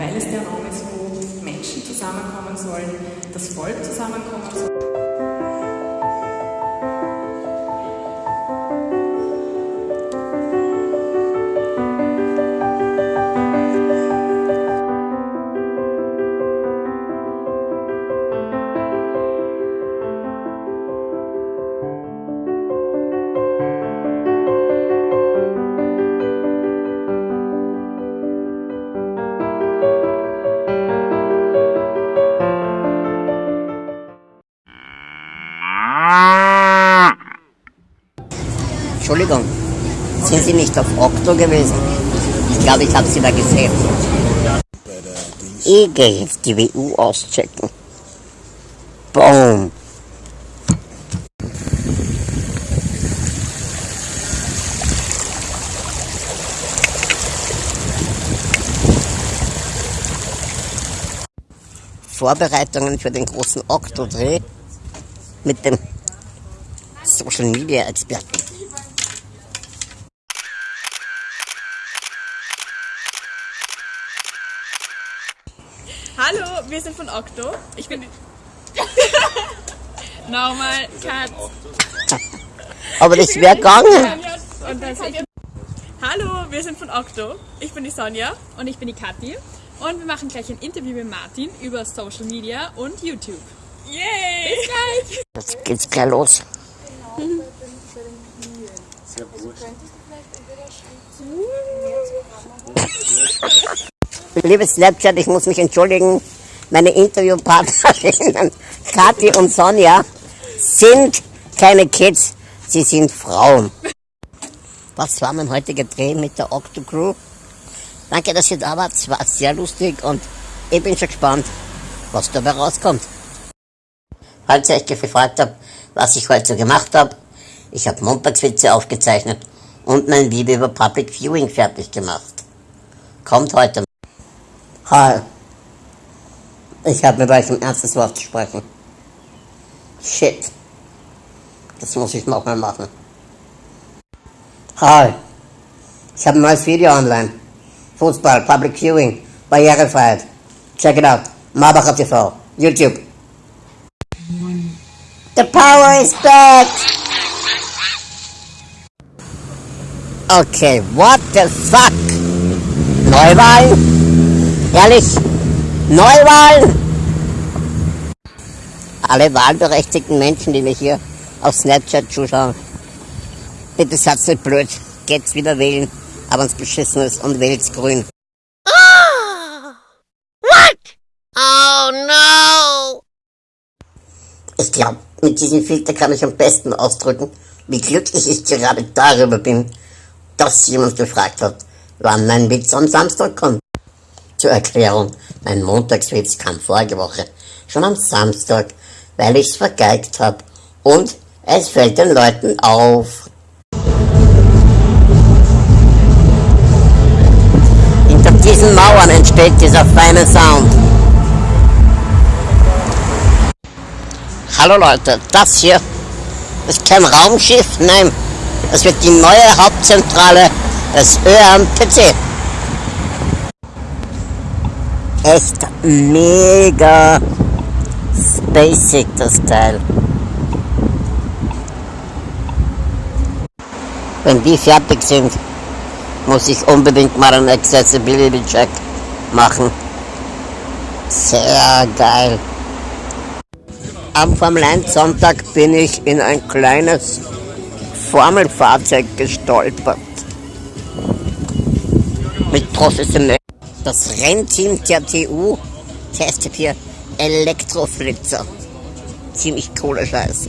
weil es der Raum ist, wo Menschen zusammenkommen sollen, das Volk zusammenkommen soll. Entschuldigung, sind Sie nicht auf Okto gewesen? Ich glaube, ich habe Sie da gesehen. Ich gehe jetzt die WU auschecken. Boom. Vorbereitungen für den großen Okto-Dreh mit dem Social Media Experten. Hallo, wir sind von Okto. Ich bin. Nochmal, Kat. Aber das wäre gegangen. Und das ich. Hallo, wir sind von Okto. Ich bin die Sonja. Und ich bin die Kathi. Und wir machen gleich ein Interview mit Martin über Social Media und YouTube. Yay! Bis gleich! Jetzt geht's gleich los. Liebe Snapchat, ich muss mich entschuldigen. Meine Interviewpartnerinnen Kathi und Sonja sind keine Kids, sie sind Frauen. Was war mein heutiger Dreh mit der Octo Crew? Danke, dass ihr da wart. Es war sehr lustig und ich bin schon gespannt, was dabei rauskommt. Falls ihr euch gefragt habt, was ich heute so gemacht habe, ich habe Montagswitze aufgezeichnet und mein Video über Public Viewing fertig gemacht. Kommt heute. Hi. Ich habe mit euch ein ernstes Wort zu sprechen. Shit. Das muss ich nochmal machen. Hi. Ich habe ein neues Video online. Fußball, Public Viewing, Barrierefreiheit. Check it out. Marbacher TV, YouTube. The power is back! Okay, what the fuck? Neuwahlen? Ehrlich? Neuwahlen? Alle wahlberechtigten Menschen, die mich hier auf Snapchat zuschauen, bitte seid nicht blöd, geht's wieder wählen, aber uns beschissen ist und wählt's grün. What? Oh no! Ich glaube, mit diesem Filter kann ich am besten ausdrücken, wie glücklich ich gerade darüber bin, dass jemand gefragt hat, wann mein Witz am Samstag kommt. Zur Erklärung, mein Montagswitz kam vorige Woche schon am Samstag, weil ich's vergeigt hab und es fällt den Leuten auf. Hinter diesen Mauern entsteht dieser feine Sound. Hallo Leute, das hier ist kein Raumschiff, nein, das wird die neue Hauptzentrale des ÖMTC. Echt mega spacig das Teil. Wenn die fertig sind, muss ich unbedingt mal einen Accessibility Check machen. Sehr geil. Am Formel 1 Sonntag bin ich in ein kleines Formelfahrzeug gestolpert. Mit professionell. Das Rennteam der TU testet hier Elektroflitzer. Ziemlich cooler Scheiß.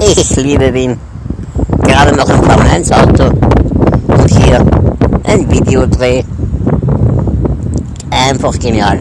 Ich liebe Wien. Gerade noch ein Formel 1 Auto. Und hier ein Videodreh. Einfach genial.